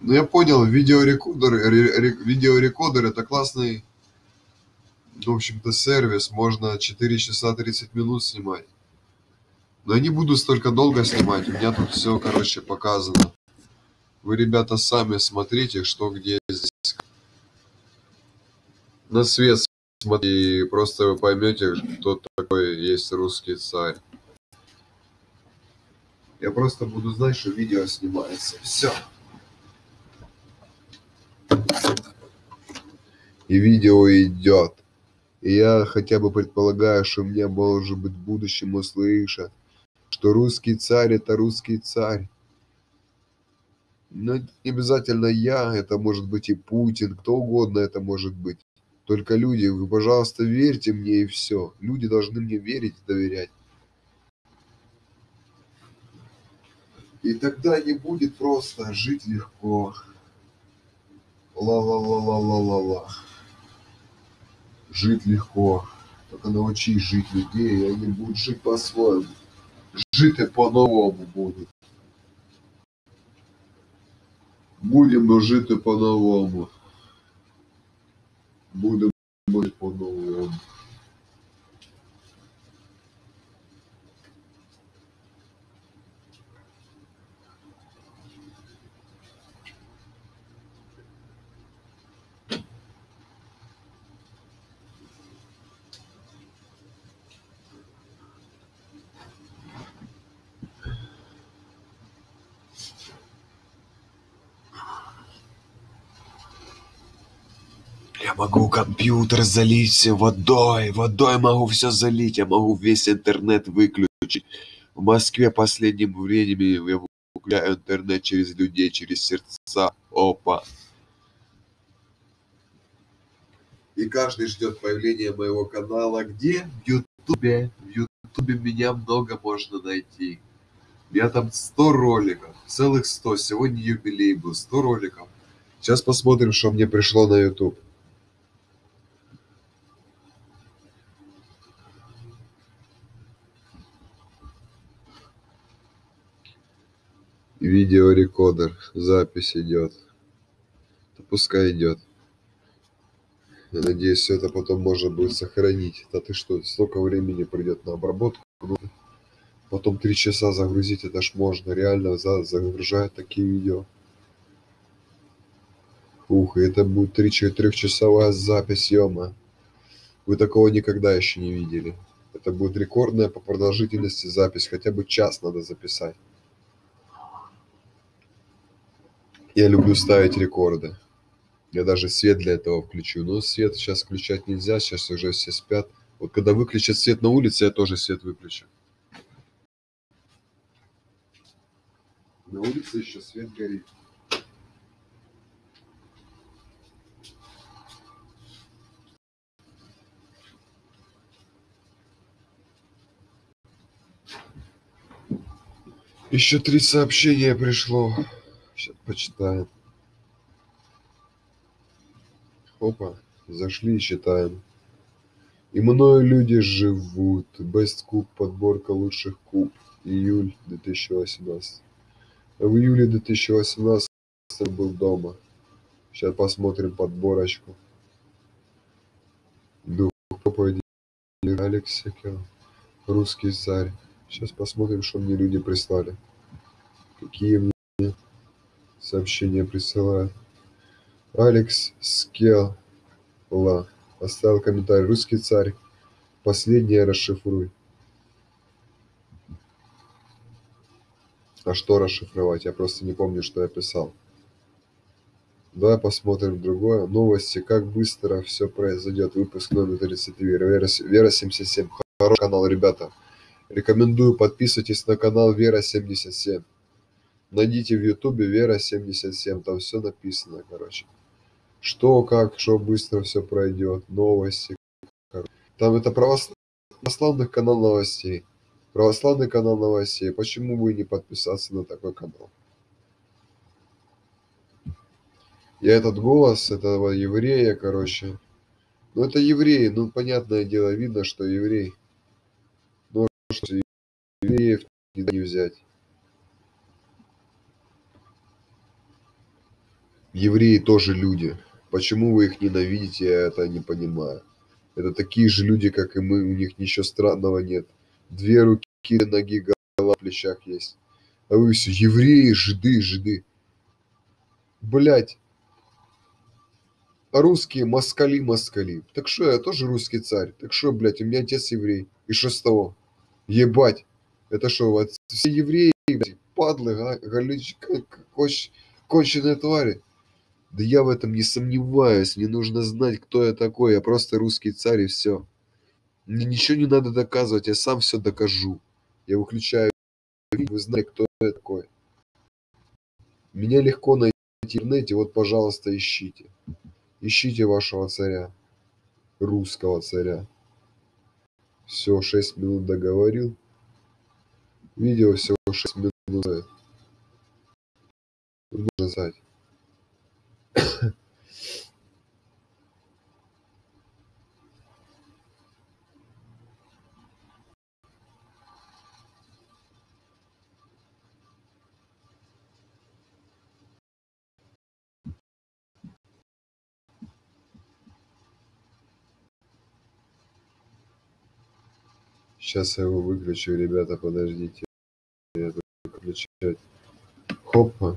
ну я понял ре видеорекордер это классный в общем-то сервис. Можно четыре часа тридцать минут снимать. Но я не буду столько долго снимать у меня тут всё короче показано. Вы ребята сами смотрите что где здесь. На свет смотри и просто вы поймёте кто такой есть русский царь. Я просто буду знать что видео снимается. Всё и видео идёт и я хотя бы предполагаю что меня может быть в будущем услышат что русский царь это русский царь. Но не обязательно я это может быть и путин кто угодно это может быть. Только люди вы пожалуйста верьте мне и всё. Люди должны мне верить и доверять. И тогда не будет просто жить легко. Ла жить легко. Только научись жить людей и они будут жить по-своему. Жити по-новому будут. Будемо жити по-новому. Будемо жити по-новому могу компьютер залить водой водой могу всё залить я могу весь интернет выключить. В москве последним временем я выключаю интернет через людей через сердца. Опа. И каждый ждёт появления моего канала где? В ютубе. В ютубе меня много можно найти. Меня там сто роликов целых сто. Сегодня юбилей был сто роликов. Сейчас посмотрим что мне пришло на ютуб видеорекордер запись идёт. Да пускай идёт. Я надеюсь всё это потом можно будет сохранить. Да ты что столько времени пройдёт на обработку? Ну потом три часа загрузить это ж можно. Реально за загружают такие видео. Ух и это будет три трёхчасовая запись е-мое вы такого никогда ещё не видели. Это будет рекордная по продолжительности запись хотя бы час надо записать я люблю ставить рекорды. Я даже свет для этого включу. Но свет сейчас включать нельзя сейчас уже все спят. Вот когда выключат свет на улице я тоже свет выключу. На улице ещё свет горит. Ещё три сообщения пришло сейчас почитаем опа зашли и читаем и мною люди живут. Best куб подборка лучших куб. Июль 2018 в июле 2018 был дома. Сейчас посмотрим подборочку. Дух проповеди Алекс русский царь. Сейчас посмотрим что мне люди прислали. Какие мне сообщения присылают алекс скелла. Оставил комментарий. Русский царь. Последнее расшифруй а что расшифровать? Я просто не помню что я писал. Давай посмотрим другое. Новости. Как быстро всё произойдёт. Выпуск номер тридцать три. Вера вера семьдесят семь. Хороший канал ребята. Рекомендую. Подписывайтесь на канал вера семьдесят семь найдите в ютубе вера семьдесят семь там всё написано короче. Что как что быстро всё пройдёт новости там это православный канал новостей. Православный канал новостей. Почему бы не подписаться на такой канал? Я этот голос этого еврея короче. Ну это еврей ну понятное дело видно что еврей. Но что евреев не взять евреи тоже люди. Почему вы их ненавидите я это не понимаю. Это такие же люди как и мы у них ничего странного нет. Две руки ноги голова на плечах есть. А вы все евреи жиды жиды. Блять а русские москали москали. Так что я тоже русский царь. Так что блять у меня отец еврей. И что с того? Ебать. Это что вот все евреи блядь, падлы га галич к коч конченые твари да я в этом не сомневаюсь мне нужно знать кто я такой я просто русский царь и все мне ничего не надо доказывать я сам все докажу. Я выключаю вы знаете кто я такой. Меня легко найти в интернете вот пожалуйста ищите. Ищите вашего царя русского царя. Все шесть минут договорил. Видео всего шесть минут нужно знать сейчас я его выключу ребята подождите. Я выключать. Хопа